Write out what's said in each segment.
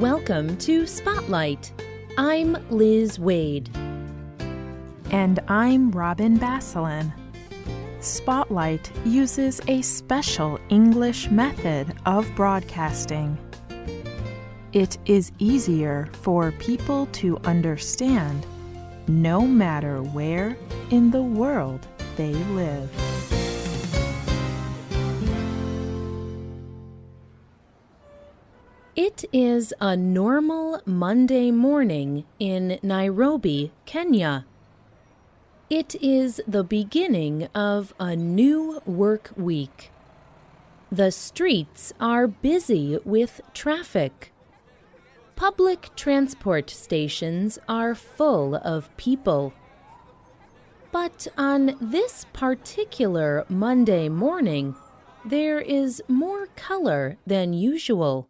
Welcome to Spotlight. I'm Liz Waid. And I'm Robin Basselin. Spotlight uses a special English method of broadcasting. It is easier for people to understand no matter where in the world they live. It is a normal Monday morning in Nairobi, Kenya. It is the beginning of a new work week. The streets are busy with traffic. Public transport stations are full of people. But on this particular Monday morning, there is more color than usual.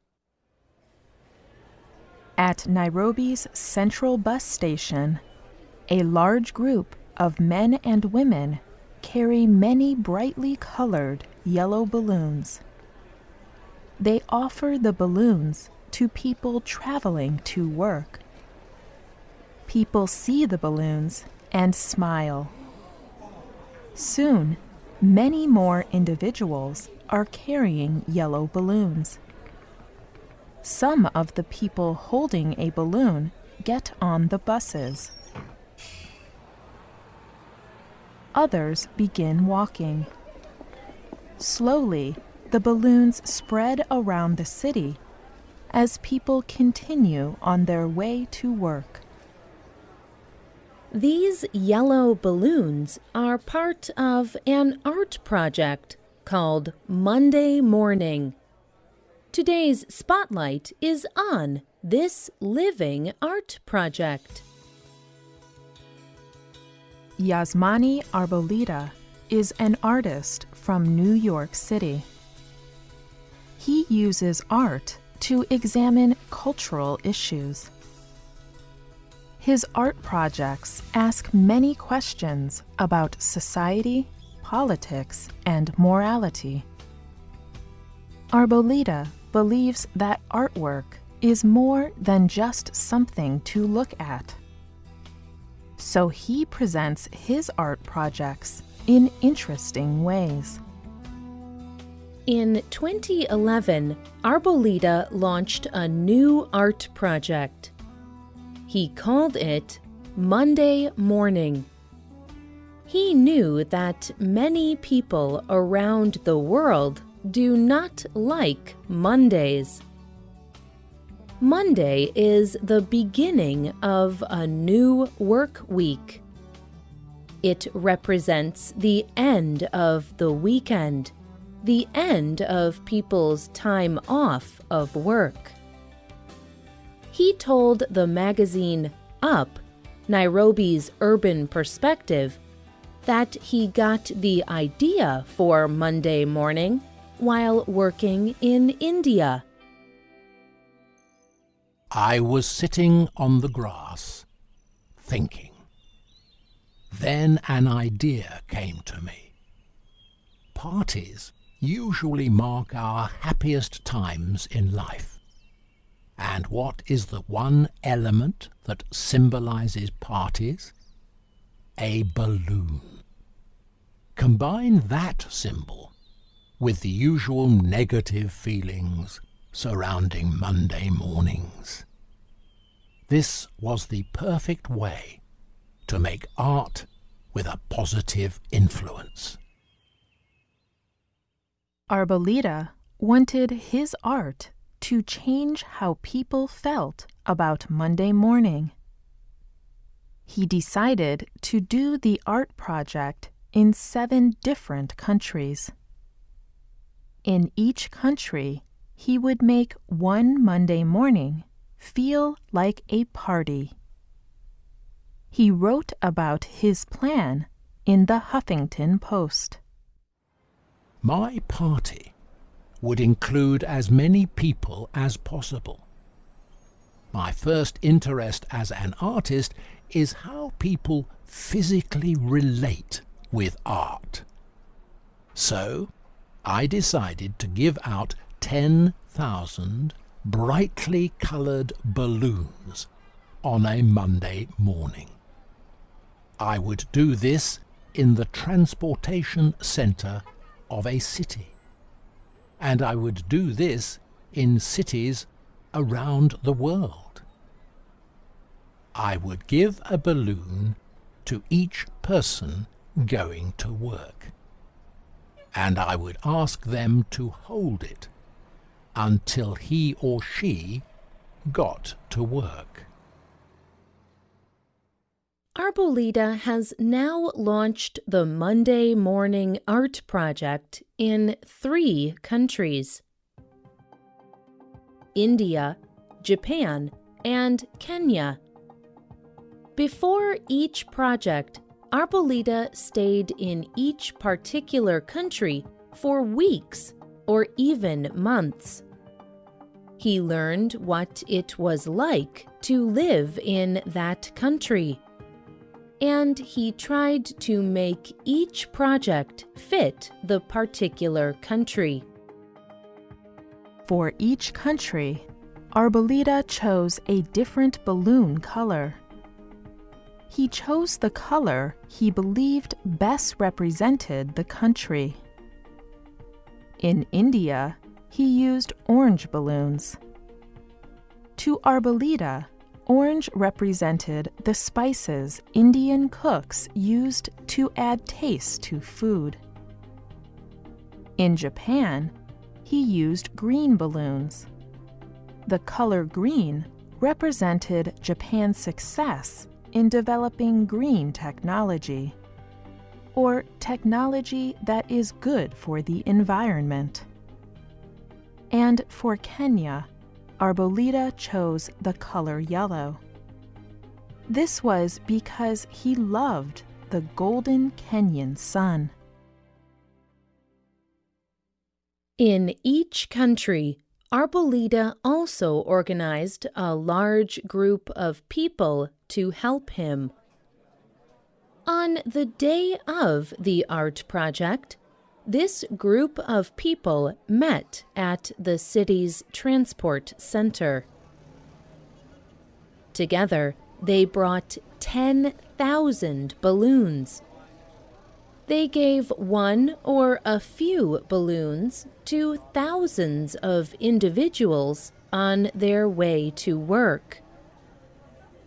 At Nairobi's central bus station, a large group of men and women carry many brightly colored yellow balloons. They offer the balloons to people traveling to work. People see the balloons and smile. Soon, many more individuals are carrying yellow balloons. Some of the people holding a balloon get on the buses. Others begin walking. Slowly, the balloons spread around the city as people continue on their way to work. These yellow balloons are part of an art project called Monday Morning. Today's spotlight is on this living art project. Yazmany Arboleda is an artist from New York City. He uses art to examine cultural issues. His art projects ask many questions about society, politics, and morality. Arboleda believes that artwork is more than just something to look at. So he presents his art projects in interesting ways. In 2011, Arboleda launched a new art project. He called it Monday Morning. He knew that many people around the world do not like Mondays. Monday is the beginning of a new work week. It represents the end of the weekend, the end of people's time off of work. He told the magazine Up, Nairobi's urban perspective, that he got the idea for Monday morning while working in India. I was sitting on the grass, thinking. Then an idea came to me. Parties usually mark our happiest times in life. And what is the one element that symbolizes parties? A balloon. Combine that symbol with the usual negative feelings surrounding Monday mornings. This was the perfect way to make art with a positive influence. Arboleda wanted his art to change how people felt about Monday morning. He decided to do the art project in seven different countries. In each country, he would make one Monday morning feel like a party. He wrote about his plan in the Huffington Post. My party would include as many people as possible. My first interest as an artist is how people physically relate with art. So, I decided to give out 10,000 brightly coloured balloons on a Monday morning. I would do this in the transportation centre of a city. And I would do this in cities around the world. I would give a balloon to each person going to work. And I would ask them to hold it until he or she got to work. Arboleda has now launched the Monday Morning Art Project in three countries India, Japan, and Kenya. Before each project, Arboleda stayed in each particular country for weeks or even months. He learned what it was like to live in that country and he tried to make each project fit the particular country. For each country, Arboleda chose a different balloon color. He chose the color he believed best represented the country. In India, he used orange balloons. To Arboleda, Orange represented the spices Indian cooks used to add taste to food. In Japan, he used green balloons. The color green represented Japan's success in developing green technology, or technology that is good for the environment. And for Kenya, Arboleda chose the color yellow. This was because he loved the golden Kenyan sun. In each country, Arboleda also organized a large group of people to help him. On the day of the art project, this group of people met at the city's transport center. Together, they brought 10,000 balloons. They gave one or a few balloons to thousands of individuals on their way to work.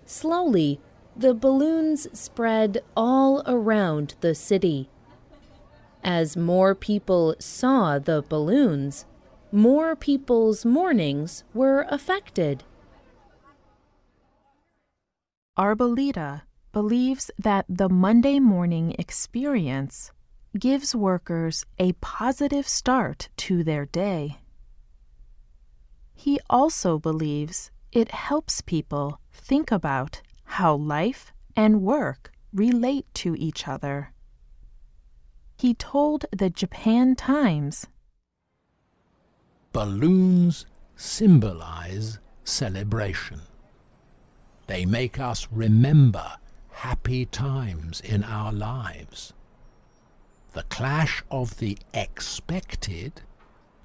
Slowly, the balloons spread all around the city. As more people saw the balloons, more people's mornings were affected. Arboleda believes that the Monday morning experience gives workers a positive start to their day. He also believes it helps people think about how life and work relate to each other he told the Japan Times Balloons symbolize celebration. They make us remember happy times in our lives. The clash of the expected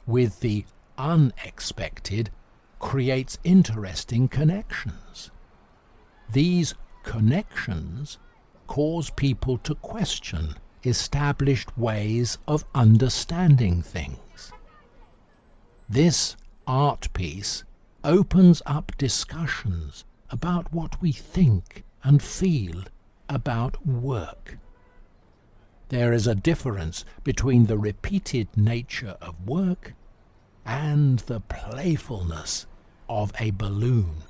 with the unexpected creates interesting connections. These connections cause people to question established ways of understanding things. This art piece opens up discussions about what we think and feel about work. There is a difference between the repeated nature of work and the playfulness of a balloon,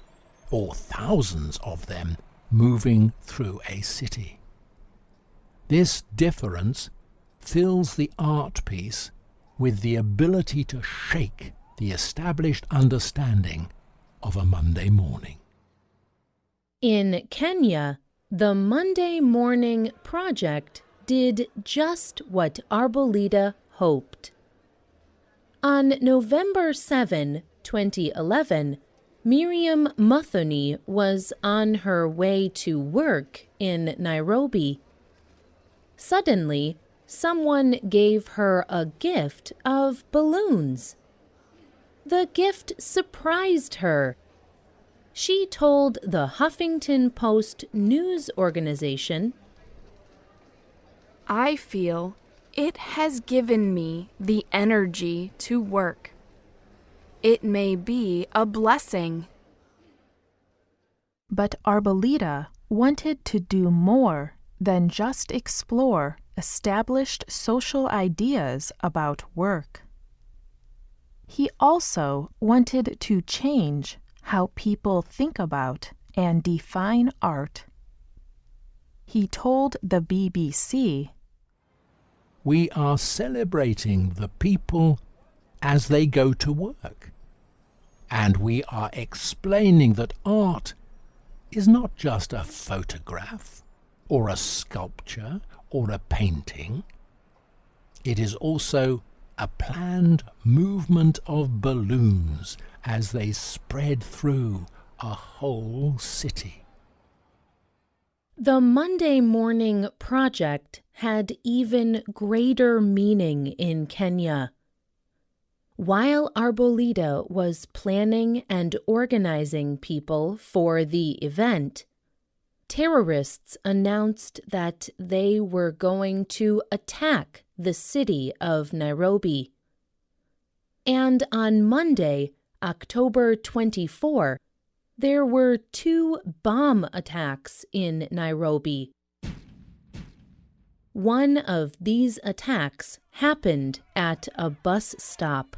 or thousands of them moving through a city. This difference fills the art piece with the ability to shake the established understanding of a Monday morning. In Kenya, the Monday Morning Project did just what Arboleda hoped. On November 7, 2011, Miriam Muthoni was on her way to work in Nairobi Suddenly, someone gave her a gift of balloons. The gift surprised her. She told the Huffington Post news organization I feel it has given me the energy to work. It may be a blessing. But Arboleda wanted to do more than just explore established social ideas about work. He also wanted to change how people think about and define art. He told the BBC We are celebrating the people as they go to work. And we are explaining that art is not just a photograph or a sculpture or a painting. It is also a planned movement of balloons as they spread through a whole city. The Monday Morning Project had even greater meaning in Kenya. While Arboleda was planning and organizing people for the event, terrorists announced that they were going to attack the city of Nairobi. And on Monday, October 24, there were two bomb attacks in Nairobi. One of these attacks happened at a bus stop.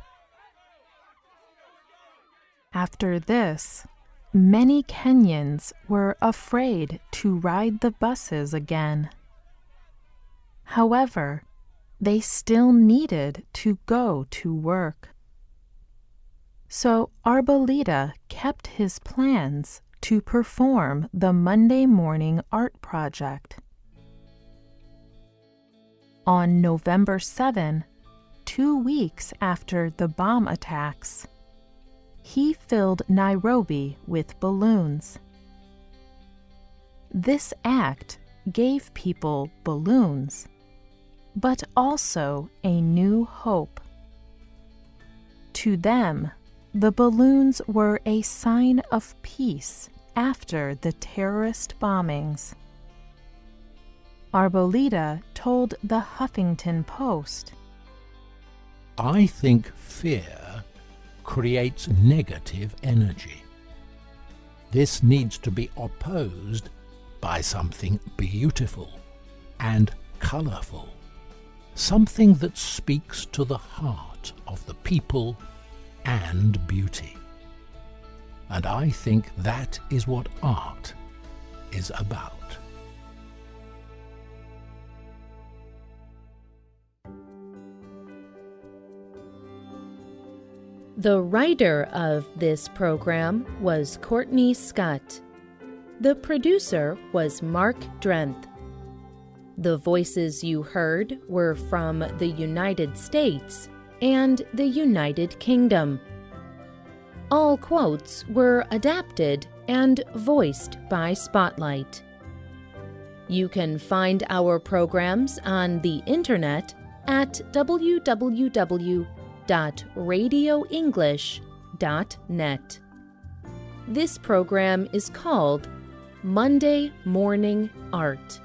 After this, many Kenyans were afraid to ride the buses again. However, they still needed to go to work. So Arboleda kept his plans to perform the Monday morning art project. On November 7, two weeks after the bomb attacks, he filled Nairobi with balloons. This act gave people balloons, but also a new hope. To them, the balloons were a sign of peace after the terrorist bombings. Arboleda told the Huffington Post I think fear creates negative energy. This needs to be opposed by something beautiful and colourful, something that speaks to the heart of the people and beauty. And I think that is what art is about. The writer of this program was Courtney Scott. The producer was Mark Drenth. The voices you heard were from the United States and the United Kingdom. All quotes were adapted and voiced by Spotlight. You can find our programs on the internet at www.radioenglish.net. This program is called Monday Morning Art.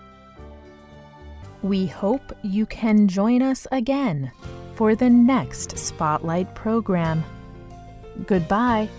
We hope you can join us again for the next Spotlight program. Goodbye.